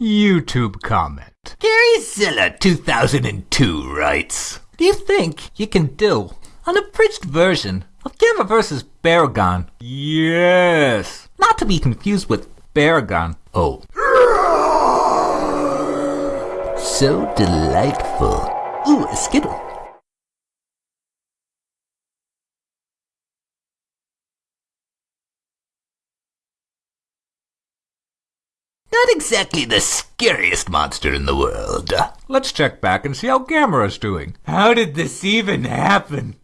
YouTube comment. GaryZilla 2002 writes, Do you think you can do an abridged version of Gamera vs. Barugon? Yes. Not to be confused with Baragon. Oh. So delightful. Ooh, a Skittle. Not exactly the scariest monster in the world. Let's check back and see how Gamera is doing. How did this even happen?